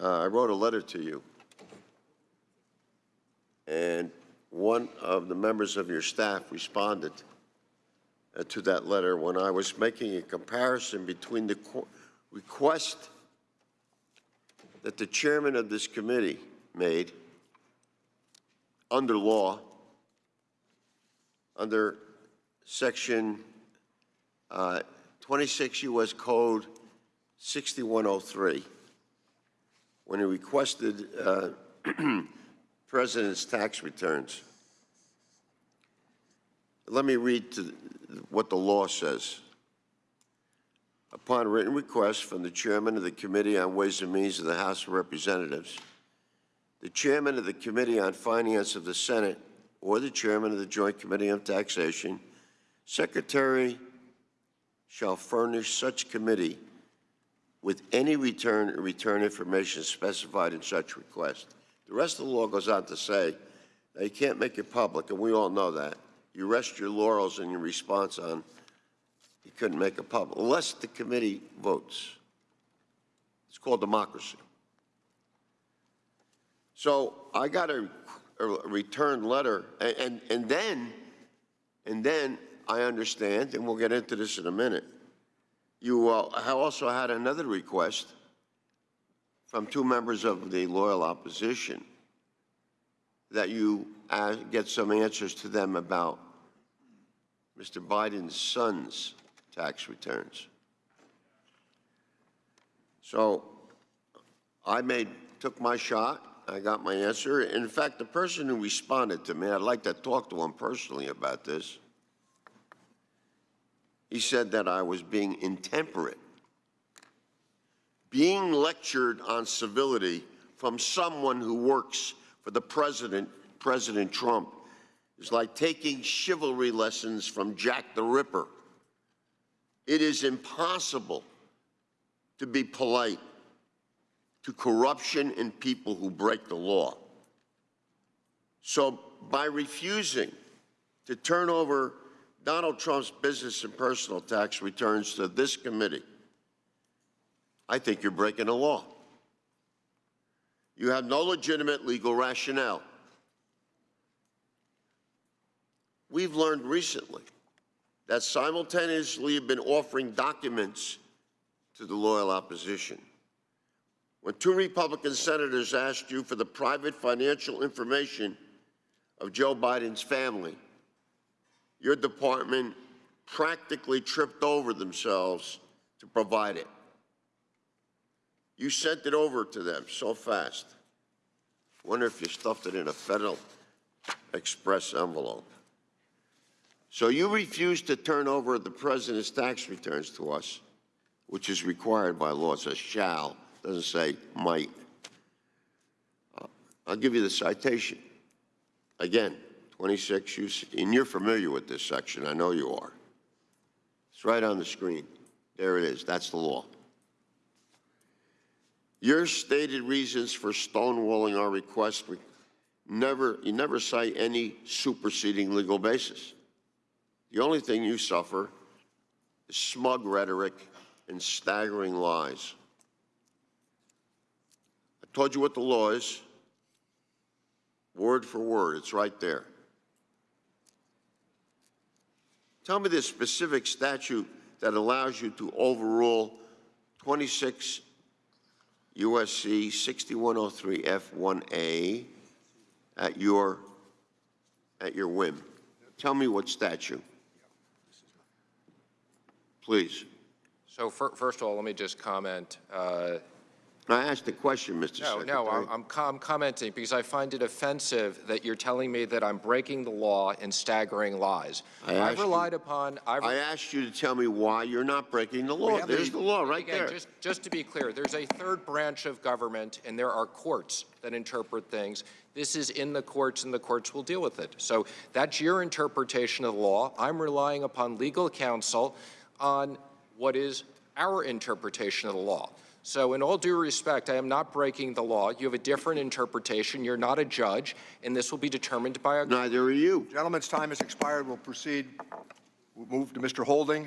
uh, I wrote a letter to you. And one of the members of your staff responded uh, to that letter when I was making a comparison between the request that the chairman of this committee made under law, under section uh, 26 U.S. Code 6103, when he requested uh, president's tax returns. Let me read to what the law says. Upon written request from the chairman of the Committee on Ways and Means of the House of Representatives, the chairman of the Committee on Finance of the Senate, or the chairman of the Joint Committee on Taxation, secretary shall furnish such committee with any return return information specified in such request. The rest of the law goes on to say you can't make it public, and we all know that. You rest your laurels in your response on you couldn't make it public, unless the committee votes. It's called democracy. So I got a, a return letter, and, and, and then, and then I understand, and we'll get into this in a minute, you uh, also had another request from two members of the loyal opposition that you uh, get some answers to them about Mr. Biden's son's tax returns. So I made, took my shot, I got my answer. In fact, the person who responded to me, I'd like to talk to him personally about this. He said that I was being intemperate. Being lectured on civility from someone who works for the president, President Trump, is like taking chivalry lessons from Jack the Ripper. It is impossible to be polite to corruption and people who break the law. So by refusing to turn over Donald Trump's business and personal tax returns to this committee, I think you're breaking the law. You have no legitimate legal rationale. We've learned recently that simultaneously you've been offering documents to the loyal opposition. When two Republican senators asked you for the private financial information of Joe Biden's family, your department practically tripped over themselves to provide it. You sent it over to them so fast. Wonder if you stuffed it in a Federal Express envelope. So you refused to turn over the president's tax returns to us, which is required by law. It says shall, doesn't say might. Uh, I'll give you the citation. Again, 26, you, and you're familiar with this section. I know you are. It's right on the screen. There it is. That's the law. Your stated reasons for stonewalling our request, never, you never cite any superseding legal basis. The only thing you suffer is smug rhetoric and staggering lies. I told you what the law is, word for word. It's right there. Tell me the specific statute that allows you to overrule 26 USC 6103 F1A at your, at your whim. Tell me what statute. Please. So fir- first of all, let me just comment. uh, I asked a question, Mr. No, Secretary. no, I'm- I'm commenting because I find it offensive that you're telling me that I'm breaking the law and staggering lies. I asked I've you- relied upon, I've I asked you to tell me why you're not breaking the law. There's the law right Again, there. just, just to be clear, there's a third branch of government, and there are courts that interpret things. This is in the courts, and the courts will deal with it. So that's your interpretation of the law. I'm relying upon legal counsel on what is our interpretation of the law. So in all due respect, I am not breaking the law. You have a different interpretation. You're not a judge, and this will be determined by a Neither are you. Gentleman's time has expired. We'll proceed. We'll move to Mr. Holding.